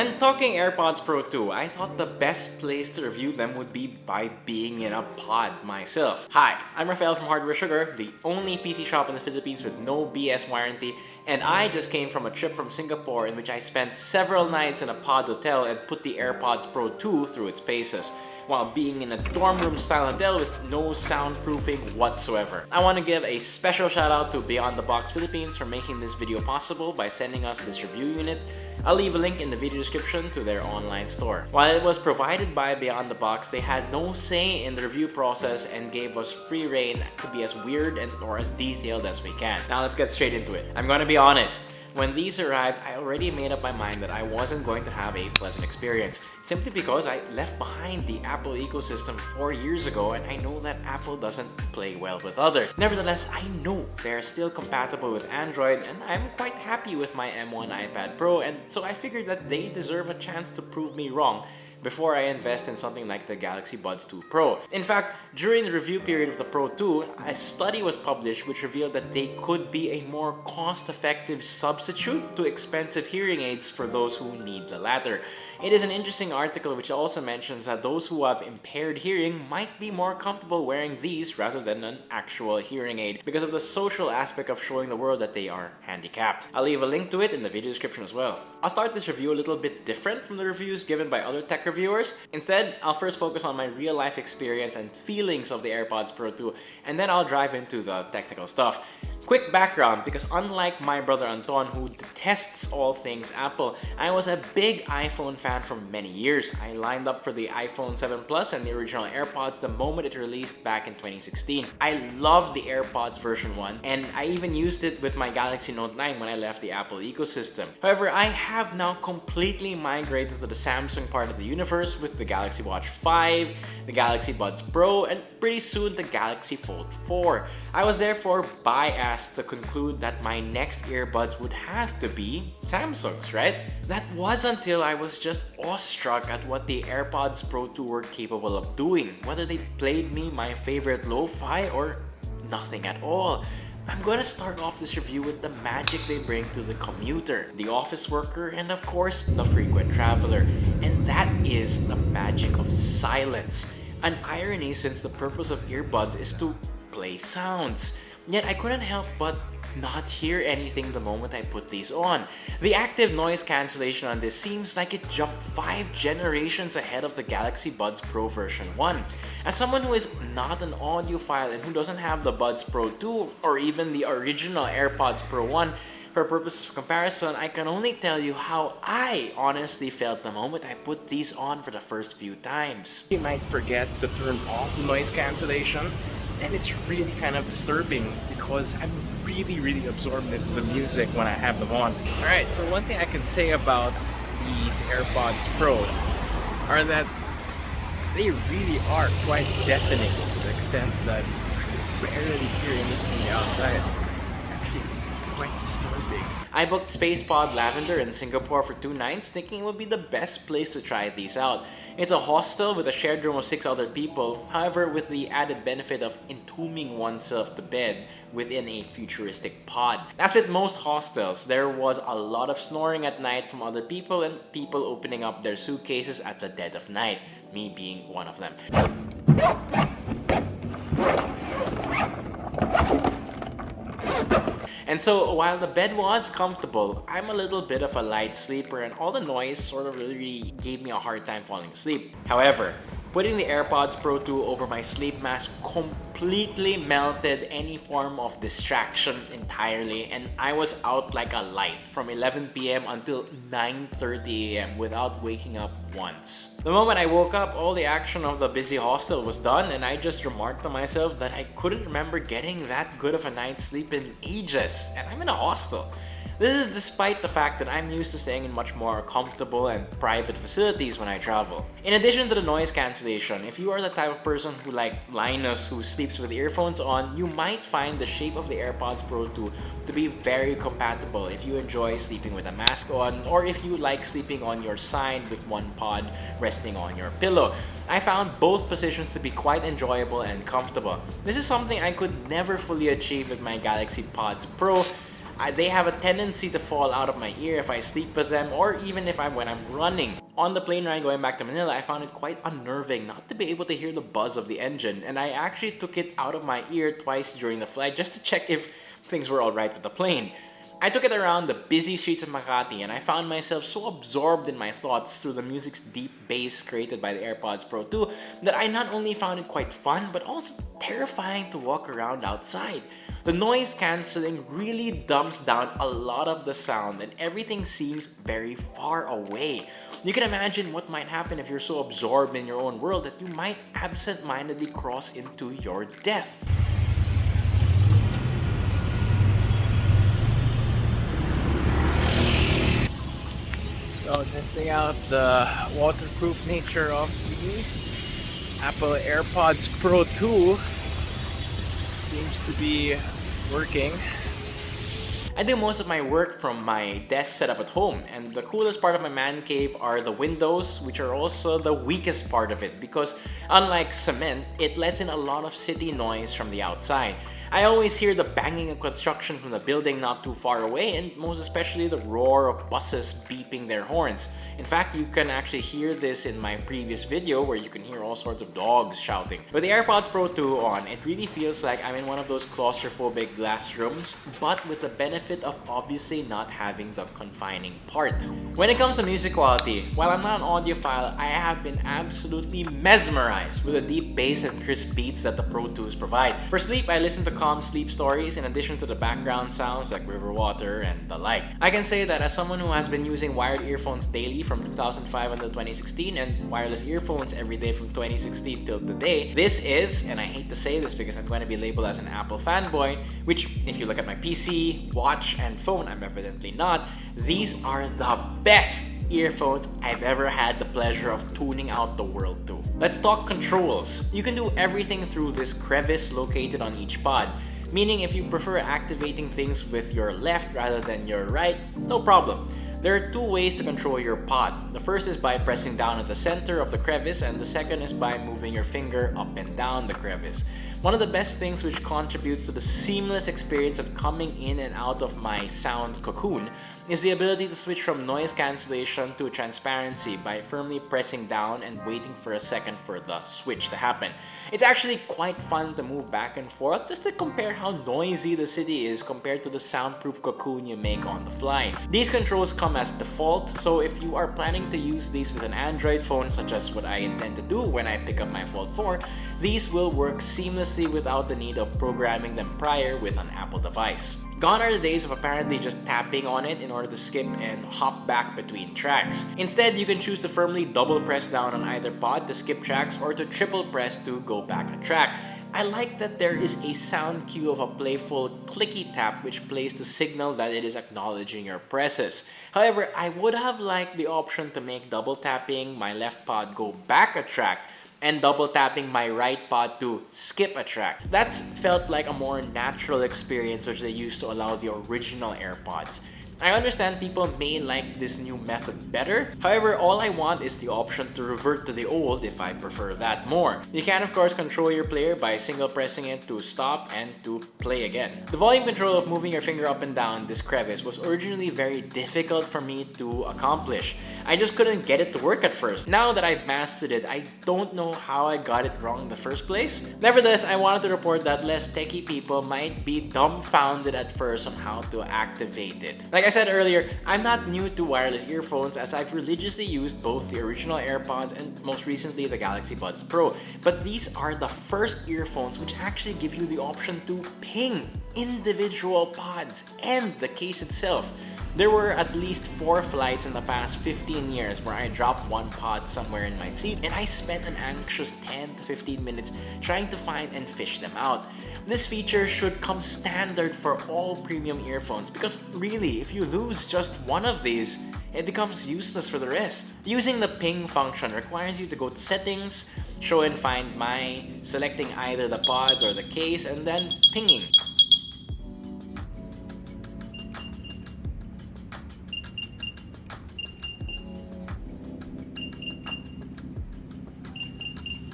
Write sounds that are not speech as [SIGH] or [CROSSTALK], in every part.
When talking AirPods Pro 2, I thought the best place to review them would be by being in a pod myself. Hi, I'm Rafael from Hardware Sugar, the only PC shop in the Philippines with no BS warranty, and I just came from a trip from Singapore in which I spent several nights in a pod hotel and put the AirPods Pro 2 through its paces while being in a dorm room style hotel with no soundproofing whatsoever. I want to give a special shout out to Beyond the Box Philippines for making this video possible by sending us this review unit. I'll leave a link in the video description to their online store. While it was provided by Beyond the Box, they had no say in the review process and gave us free rein to be as weird and or as detailed as we can. Now let's get straight into it. I'm gonna be honest, when these arrived, I already made up my mind that I wasn't going to have a pleasant experience, simply because I left behind the Apple ecosystem four years ago and I know that Apple doesn't play well with others. Nevertheless, I know they're still compatible with Android and I'm quite happy with my M1 iPad Pro and so I figured that they deserve a chance to prove me wrong before I invest in something like the Galaxy Buds 2 Pro. In fact, during the review period of the Pro 2, a study was published which revealed that they could be a more cost-effective substitute to expensive hearing aids for those who need the latter. It is an interesting article which also mentions that those who have impaired hearing might be more comfortable wearing these rather than an actual hearing aid because of the social aspect of showing the world that they are handicapped. I'll leave a link to it in the video description as well. I'll start this review a little bit different from the reviews given by other tech Instead, I'll first focus on my real life experience and feelings of the AirPods Pro 2 and then I'll drive into the technical stuff. Quick background, because unlike my brother Anton who detests all things Apple, I was a big iPhone fan for many years. I lined up for the iPhone 7 Plus and the original AirPods the moment it released back in 2016. I loved the AirPods version 1 and I even used it with my Galaxy Note 9 when I left the Apple ecosystem. However, I have now completely migrated to the Samsung part of the universe with the Galaxy Watch 5, the Galaxy Buds Pro, and pretty soon the Galaxy Fold 4. I was therefore biased to conclude that my next earbuds would have to be Samsung's, right? That was until I was just awestruck at what the AirPods Pro 2 were capable of doing, whether they played me my favorite lo-fi or nothing at all. I'm gonna start off this review with the magic they bring to the commuter, the office worker, and of course, the frequent traveler. And that is the magic of silence. An irony since the purpose of earbuds is to play sounds. Yet I couldn't help but not hear anything the moment I put these on. The active noise cancellation on this seems like it jumped 5 generations ahead of the Galaxy Buds Pro version 1. As someone who is not an audiophile and who doesn't have the Buds Pro 2 or even the original AirPods Pro 1, for purposes of comparison, I can only tell you how I honestly felt the moment I put these on for the first few times. You might forget to turn off the noise cancellation and it's really kind of disturbing because I'm really really absorbed into the music when I have them on. Alright, so one thing I can say about these AirPods Pro are that they really are quite deafening to the extent that I barely hear anything outside. I booked Space Pod Lavender in Singapore for two nights thinking it would be the best place to try these out. It's a hostel with a shared room of six other people, however with the added benefit of entombing oneself to bed within a futuristic pod. As with most hostels, there was a lot of snoring at night from other people and people opening up their suitcases at the dead of night, me being one of them. And so while the bed was comfortable, I'm a little bit of a light sleeper and all the noise sort of really gave me a hard time falling asleep. However, Putting the AirPods Pro 2 over my sleep mask completely melted any form of distraction entirely and I was out like a light from 11pm until 9.30am without waking up once. The moment I woke up, all the action of the busy hostel was done and I just remarked to myself that I couldn't remember getting that good of a night's sleep in ages and I'm in a hostel. This is despite the fact that I'm used to staying in much more comfortable and private facilities when I travel. In addition to the noise cancellation, if you are the type of person who like Linus who sleeps with earphones on, you might find the shape of the AirPods Pro 2 to be very compatible if you enjoy sleeping with a mask on or if you like sleeping on your side with one pod resting on your pillow. I found both positions to be quite enjoyable and comfortable. This is something I could never fully achieve with my Galaxy Pods Pro I, they have a tendency to fall out of my ear if I sleep with them or even if I'm when I'm running. On the plane ride going back to Manila, I found it quite unnerving not to be able to hear the buzz of the engine and I actually took it out of my ear twice during the flight just to check if things were alright with the plane. I took it around the busy streets of Makati and I found myself so absorbed in my thoughts through the music's deep bass created by the AirPods Pro 2 that I not only found it quite fun but also terrifying to walk around outside. The noise cancelling really dumps down a lot of the sound and everything seems very far away. You can imagine what might happen if you're so absorbed in your own world that you might absent-mindedly cross into your death. So testing out the waterproof nature of the Apple AirPods Pro 2 seems to be working. I do most of my work from my desk setup at home and the coolest part of my man cave are the windows which are also the weakest part of it because unlike cement, it lets in a lot of city noise from the outside. I always hear the banging of construction from the building not too far away and most especially the roar of buses beeping their horns. In fact, you can actually hear this in my previous video where you can hear all sorts of dogs shouting. With the AirPods Pro 2 on, it really feels like I'm in one of those claustrophobic glass rooms, but with the benefit of obviously not having the confining part. When it comes to music quality, while I'm not an audiophile, I have been absolutely mesmerized with the deep bass and crisp beats that the Pro 2s provide. For sleep, I listen to calm sleep stories in addition to the background sounds like river water and the like. I can say that as someone who has been using wired earphones daily from 2005 until 2016 and wireless earphones every day from 2016 till today, this is, and I hate to say this because I'm going to be labeled as an Apple fanboy, which if you look at my PC, watch, and phone, I'm evidently not, these are the best earphones I've ever had the pleasure of tuning out the world to. Let's talk controls. You can do everything through this crevice located on each pod. Meaning if you prefer activating things with your left rather than your right, no problem. There are two ways to control your pod. The first is by pressing down at the center of the crevice and the second is by moving your finger up and down the crevice. One of the best things which contributes to the seamless experience of coming in and out of my sound cocoon is the ability to switch from noise cancellation to transparency by firmly pressing down and waiting for a second for the switch to happen. It's actually quite fun to move back and forth just to compare how noisy the city is compared to the soundproof cocoon you make on the fly. These controls come as default, so if you are planning to use these with an Android phone such as what I intend to do when I pick up my Fold 4, these will work seamlessly seamlessly without the need of programming them prior with an Apple device. Gone are the days of apparently just tapping on it in order to skip and hop back between tracks. Instead, you can choose to firmly double press down on either pod to skip tracks or to triple press to go back a track. I like that there is a sound cue of a playful clicky tap which plays to signal that it is acknowledging your presses. However, I would have liked the option to make double tapping my left pod go back a track and double tapping my right pod to skip a track. That's felt like a more natural experience which they used to allow the original AirPods. I understand people may like this new method better, however all I want is the option to revert to the old if I prefer that more. You can of course control your player by single pressing it to stop and to play again. The volume control of moving your finger up and down this crevice was originally very difficult for me to accomplish. I just couldn't get it to work at first. Now that I've mastered it, I don't know how I got it wrong in the first place. Nevertheless, I wanted to report that less techie people might be dumbfounded at first on how to activate it. Like I I said earlier, I'm not new to wireless earphones as I've religiously used both the original AirPods and most recently the Galaxy Buds Pro. But these are the first earphones which actually give you the option to ping individual pods and the case itself. There were at least 4 flights in the past 15 years where I dropped one pod somewhere in my seat and I spent an anxious 10 to 15 minutes trying to find and fish them out. This feature should come standard for all premium earphones because really, if you lose just one of these, it becomes useless for the rest. Using the ping function requires you to go to settings, show and find my, selecting either the pods or the case, and then pinging.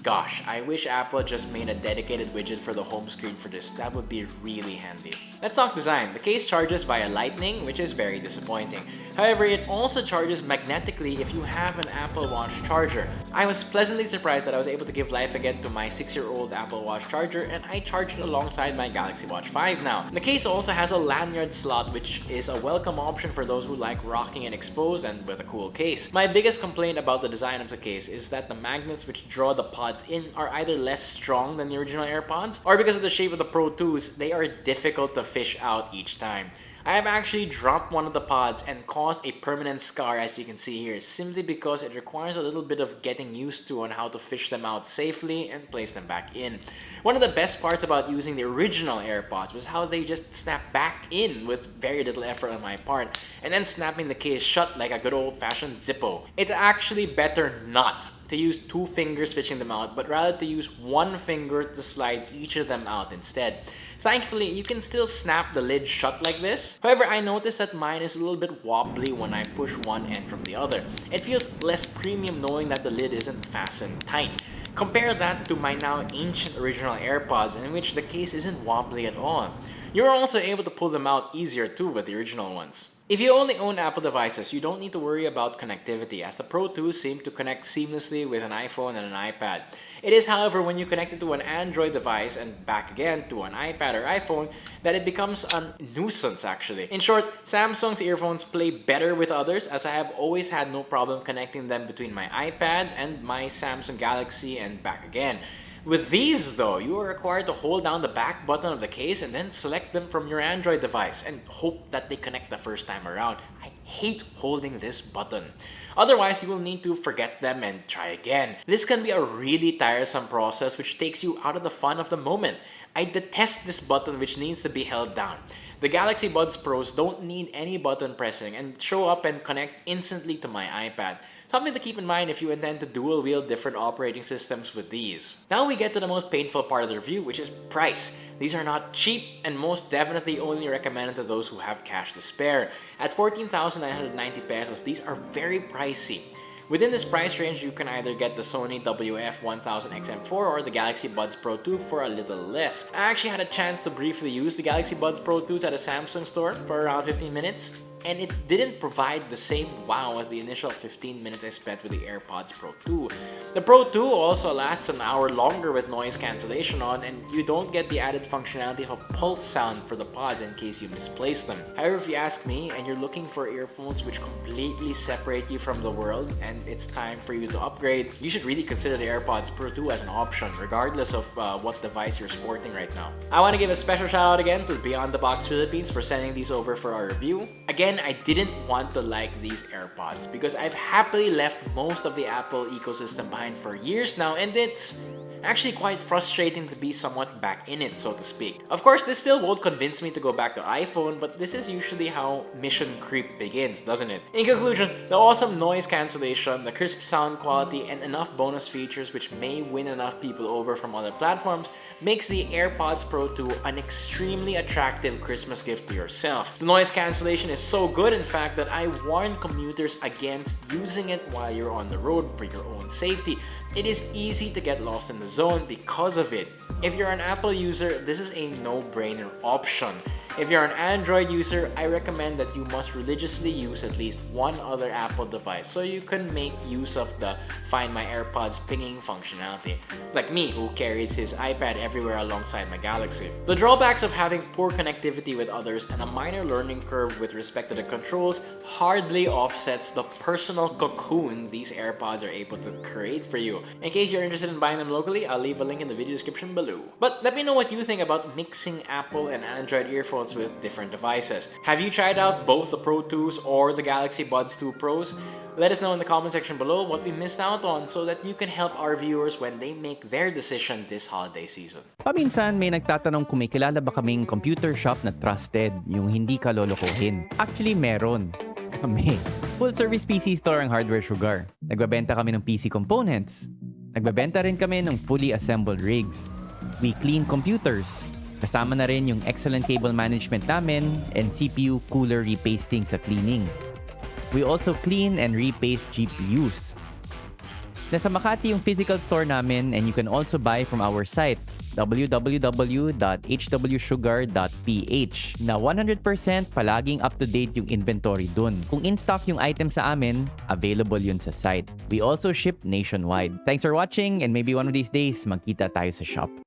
Gosh, I wish Apple just made a dedicated widget for the home screen for this. That would be really handy. Let's talk design. The case charges via lightning, which is very disappointing. However, it also charges magnetically if you have an Apple Watch charger. I was pleasantly surprised that I was able to give life again to my 6-year-old Apple Watch charger and I charged it alongside my Galaxy Watch 5 now. The case also has a lanyard slot which is a welcome option for those who like rocking and exposed and with a cool case. My biggest complaint about the design of the case is that the magnets which draw the pods in are either less strong than the original AirPods or because of the shape of the Pro 2s, they are difficult to fish out each time. I have actually dropped one of the pods and caused a permanent scar as you can see here simply because it requires a little bit of getting used to on how to fish them out safely and place them back in. One of the best parts about using the original AirPods was how they just snap back in with very little effort on my part and then snapping the case shut like a good old-fashioned Zippo. It's actually better not to use two fingers fishing them out, but rather to use one finger to slide each of them out instead. Thankfully, you can still snap the lid shut like this. However, I noticed that mine is a little bit wobbly when I push one end from the other. It feels less premium knowing that the lid isn't fastened tight. Compare that to my now ancient original AirPods in which the case isn't wobbly at all. You're also able to pull them out easier too with the original ones. If you only own Apple devices, you don't need to worry about connectivity as the Pro 2 seem to connect seamlessly with an iPhone and an iPad. It is however when you connect it to an Android device and back again to an iPad or iPhone that it becomes a nuisance actually. In short, Samsung's earphones play better with others as I have always had no problem connecting them between my iPad and my Samsung Galaxy and back again. With these though, you are required to hold down the back button of the case and then select them from your Android device and hope that they connect the first time around. I hate holding this button. Otherwise, you will need to forget them and try again. This can be a really tiresome process which takes you out of the fun of the moment. I detest this button which needs to be held down. The Galaxy Buds Pros don't need any button pressing and show up and connect instantly to my iPad. Something to keep in mind if you intend to dual wield different operating systems with these. Now we get to the most painful part of the review, which is price. These are not cheap and most definitely only recommended to those who have cash to spare. At 14,990 pesos, these are very pricey. Within this price range, you can either get the Sony WF-1000XM4 or the Galaxy Buds Pro 2 for a little less. I actually had a chance to briefly use the Galaxy Buds Pro 2s at a Samsung store for around 15 minutes and it didn't provide the same wow as the initial 15 minutes I spent with the AirPods Pro 2. The Pro 2 also lasts an hour longer with noise cancellation on and you don't get the added functionality of a pulse sound for the pods in case you misplace them. However, if you ask me and you're looking for earphones which completely separate you from the world and it's time for you to upgrade, you should really consider the AirPods Pro 2 as an option regardless of uh, what device you're sporting right now. I want to give a special shout out again to Beyond the Box Philippines for sending these over for our review. Again, I didn't want to like these AirPods because I've happily left most of the Apple ecosystem behind for years now and it's actually quite frustrating to be somewhat back in it, so to speak. Of course, this still won't convince me to go back to iPhone, but this is usually how mission creep begins, doesn't it? In conclusion, the awesome noise cancellation, the crisp sound quality, and enough bonus features which may win enough people over from other platforms makes the AirPods Pro 2 an extremely attractive Christmas gift to yourself. The noise cancellation is so good in fact that I warn commuters against using it while you're on the road for your own safety. It is easy to get lost in the zone because of it. If you're an Apple user, this is a no-brainer option. If you're an Android user, I recommend that you must religiously use at least one other Apple device so you can make use of the Find My AirPods pinging functionality, like me who carries his iPad everywhere alongside my Galaxy. The drawbacks of having poor connectivity with others and a minor learning curve with respect to the controls hardly offsets the personal cocoon these AirPods are able to create for you. In case you're interested in buying them locally, I'll leave a link in the video description below. But let me know what you think about mixing Apple and Android earphones with different devices. Have you tried out both the Pro 2s or the Galaxy Buds 2 Pros? Let us know in the comment section below what we missed out on so that you can help our viewers when they make their decision this holiday season. Paminsan may nagtatanong kung may kilala ba kaming computer shop na trusted, yung hindi ka lolokohin. Actually, meron. [LAUGHS] Kami. Full service PC store ang Hardware Sugar. Nagbabenta kami ng PC components. Nagbabenta rin kami ng fully assembled rigs. We clean computers. Kasama na rin yung excellent cable management namin and CPU cooler repasting sa cleaning. We also clean and repaste GPUs. Nasa Makati yung physical store namin and you can also buy from our site www.hwsugar.ph na 100% palaging up-to-date yung inventory dun. Kung in-stock yung item sa amin, available yun sa site. We also ship nationwide. Thanks for watching and maybe one of these days magkita tayo sa shop.